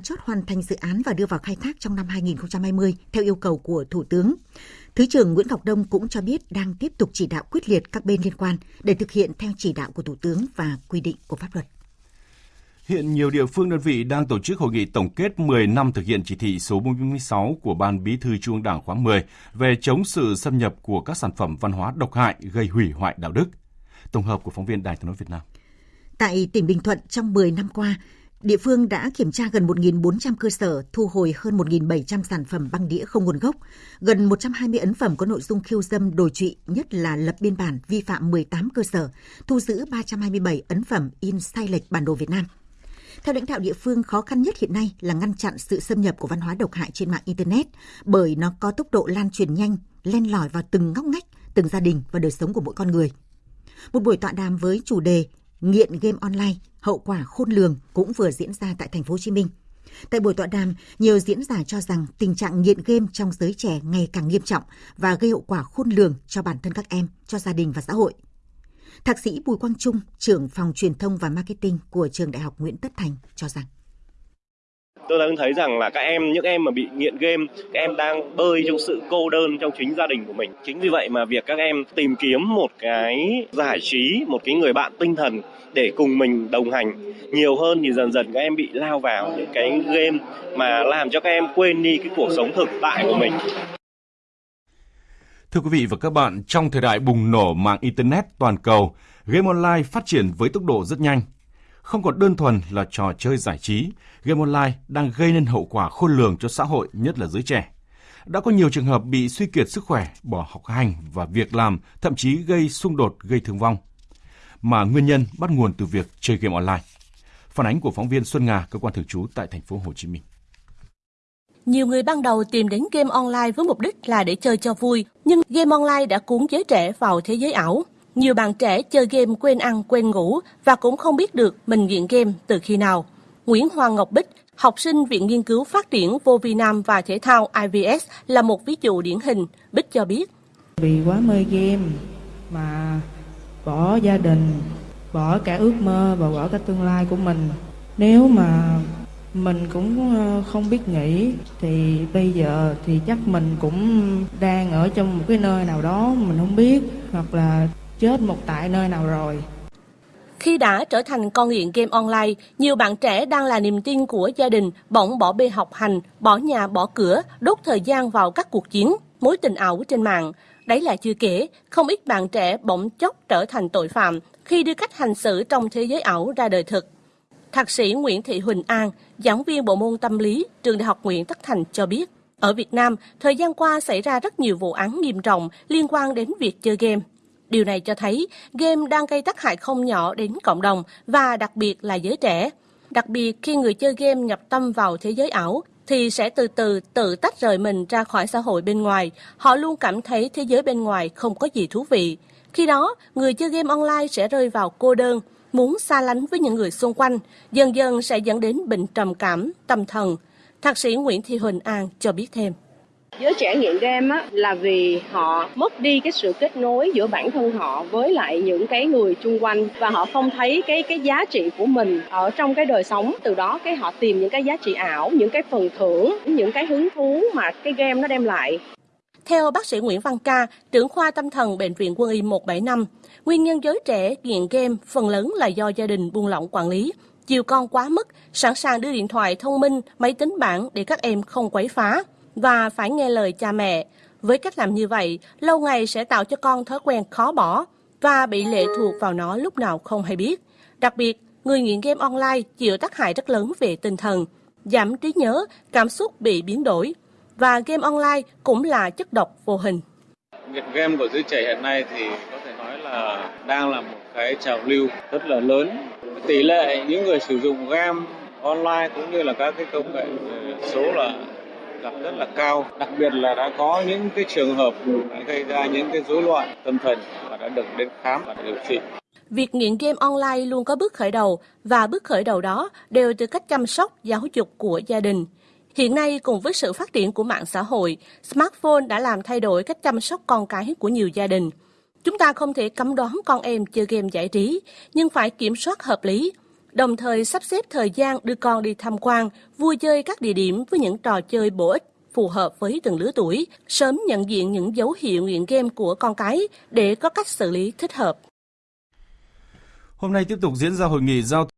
chốt hoàn thành dự án và đưa vào khai thác trong năm 2020 theo yêu cầu của Thủ tướng. Thứ trưởng Nguyễn Ngọc Đông cũng cho biết đang tiếp tục chỉ đạo quyết liệt các bên liên quan để thực hiện theo chỉ đạo của Thủ tướng và quy định của pháp luật. Hiện nhiều địa phương đơn vị đang tổ chức hội nghị tổng kết 10 năm thực hiện chỉ thị số 46 của Ban Bí thư Trung ương Đảng khóa 10 về chống sự xâm nhập của các sản phẩm văn hóa độc hại gây hủy hoại đạo đức. Tổng hợp của phóng viên Đài tiếng nói Việt Nam. Tại tỉnh Bình Thuận trong 10 năm qua, địa phương đã kiểm tra gần 1.400 cơ sở, thu hồi hơn 1.700 sản phẩm băng đĩa không nguồn gốc, gần 120 ấn phẩm có nội dung khiêu dâm đồi trụy, nhất là lập biên bản vi phạm 18 cơ sở, thu giữ 327 ấn phẩm in sai lệch bản đồ Việt Nam. Theo lãnh đạo địa phương, khó khăn nhất hiện nay là ngăn chặn sự xâm nhập của văn hóa độc hại trên mạng Internet bởi nó có tốc độ lan truyền nhanh, len lỏi vào từng ngóc ngách, từng gia đình và đời sống của mỗi con người. Một buổi tọa đàm với chủ đề nghiện game online, hậu quả khôn lường cũng vừa diễn ra tại thành phố Hồ Chí Minh. Tại buổi tọa đàm, nhiều diễn giả cho rằng tình trạng nghiện game trong giới trẻ ngày càng nghiêm trọng và gây hậu quả khôn lường cho bản thân các em, cho gia đình và xã hội. Thạc sĩ Bùi Quang Trung, trưởng phòng truyền thông và marketing của trường Đại học Nguyễn Tất Thành cho rằng tôi đang thấy rằng là các em những em mà bị nghiện game các em đang bơi trong sự cô đơn trong chính gia đình của mình chính vì vậy mà việc các em tìm kiếm một cái giải trí một cái người bạn tinh thần để cùng mình đồng hành nhiều hơn thì dần dần các em bị lao vào những cái game mà làm cho các em quên đi cái cuộc sống thực tại của mình Thưa quý vị và các bạn, trong thời đại bùng nổ mạng Internet toàn cầu, game online phát triển với tốc độ rất nhanh. Không còn đơn thuần là trò chơi giải trí, game online đang gây nên hậu quả khôn lường cho xã hội, nhất là giới trẻ. Đã có nhiều trường hợp bị suy kiệt sức khỏe, bỏ học hành và việc làm, thậm chí gây xung đột, gây thương vong. Mà nguyên nhân bắt nguồn từ việc chơi game online. Phản ánh của phóng viên Xuân Nga, cơ quan thường trú tại thành phố Hồ Chí Minh. Nhiều người ban đầu tìm đến game online với mục đích là để chơi cho vui, nhưng game online đã cuốn giới trẻ vào thế giới ảo. Nhiều bạn trẻ chơi game quên ăn, quên ngủ và cũng không biết được mình nghiện game từ khi nào. Nguyễn Hoàng Ngọc Bích, học sinh Viện Nghiên cứu Phát triển Vô Vi Nam và Thể thao IVS là một ví dụ điển hình. Bích cho biết. Vì quá mê game mà bỏ gia đình, bỏ cả ước mơ và bỏ cả tương lai của mình. Nếu mà mình cũng ờ, không biết nghĩ thì bây giờ thì chắc mình cũng đang ở trong một cái nơi nào đó mình không biết hoặc là chết một tại nơi nào rồi khi đã trở thành con nghiện game online, nhiều bạn trẻ đang là niềm tin của gia đình bỗng bỏ bê học hành, bỏ nhà bỏ cửa, đốt thời gian vào các cuộc chiến, mối tình ảo trên mạng. Đấy là chưa kể, không ít bạn trẻ bỗng chốc trở thành tội phạm khi đưa cách hành xử trong thế giới ảo ra đời thực. Thạc sĩ Nguyễn Thị Huỳnh An, giảng viên bộ môn tâm lý, trường Đại học Nguyễn Tất Thành cho biết, ở Việt Nam, thời gian qua xảy ra rất nhiều vụ án nghiêm trọng liên quan đến việc chơi game. Điều này cho thấy game đang gây tác hại không nhỏ đến cộng đồng và đặc biệt là giới trẻ. Đặc biệt khi người chơi game nhập tâm vào thế giới ảo thì sẽ từ từ tự tách rời mình ra khỏi xã hội bên ngoài. Họ luôn cảm thấy thế giới bên ngoài không có gì thú vị. Khi đó, người chơi game online sẽ rơi vào cô đơn, muốn xa lánh với những người xung quanh, dần dần sẽ dẫn đến bệnh trầm cảm, tâm thần. Thạc sĩ Nguyễn Thị Huỳnh An cho biết thêm. Giới trẻ nghiện game á, là vì họ mất đi cái sự kết nối giữa bản thân họ với lại những cái người chung quanh. Và họ không thấy cái cái giá trị của mình ở trong cái đời sống. Từ đó cái họ tìm những cái giá trị ảo những cái phần thưởng những cái hứng thú mà cái game nó đem lại. Theo bác sĩ Nguyễn Văn Ca, trưởng khoa tâm thần Bệnh viện Quân y 175, nguyên nhân giới trẻ nghiện game phần lớn là do gia đình buông lỏng quản lý, chiều con quá mức, sẵn sàng đưa điện thoại thông minh, máy tính bảng để các em không quấy phá và phải nghe lời cha mẹ. Với cách làm như vậy, lâu ngày sẽ tạo cho con thói quen khó bỏ và bị lệ thuộc vào nó lúc nào không hay biết. Đặc biệt, người nghiện game online chịu tác hại rất lớn về tinh thần, giảm trí nhớ, cảm xúc bị biến đổi, và game online cũng là chất độc vô hình. Nghiện game của giới trẻ hiện nay thì có thể nói là đang là một cái trào lưu rất là lớn. Tỷ lệ những người sử dụng game online cũng như là các cái công nghệ số là gặp rất là cao đặc biệt là đã có những cái trường hợp đã gây ra những cái rối loạn tâm thần và đã được đến khám và điều trị Việc nghiện game online luôn có bước khởi đầu và bước khởi đầu đó đều từ cách chăm sóc, giáo dục của gia đình. Hiện nay, cùng với sự phát triển của mạng xã hội, smartphone đã làm thay đổi cách chăm sóc con cái của nhiều gia đình. Chúng ta không thể cấm đoán con em chơi game giải trí, nhưng phải kiểm soát hợp lý đồng thời sắp xếp thời gian đưa con đi tham quan, vui chơi các địa điểm với những trò chơi bổ ích phù hợp với từng lứa tuổi, sớm nhận diện những dấu hiệu nghiện game của con cái để có cách xử lý thích hợp. Hôm nay tiếp tục diễn ra hội nghị giao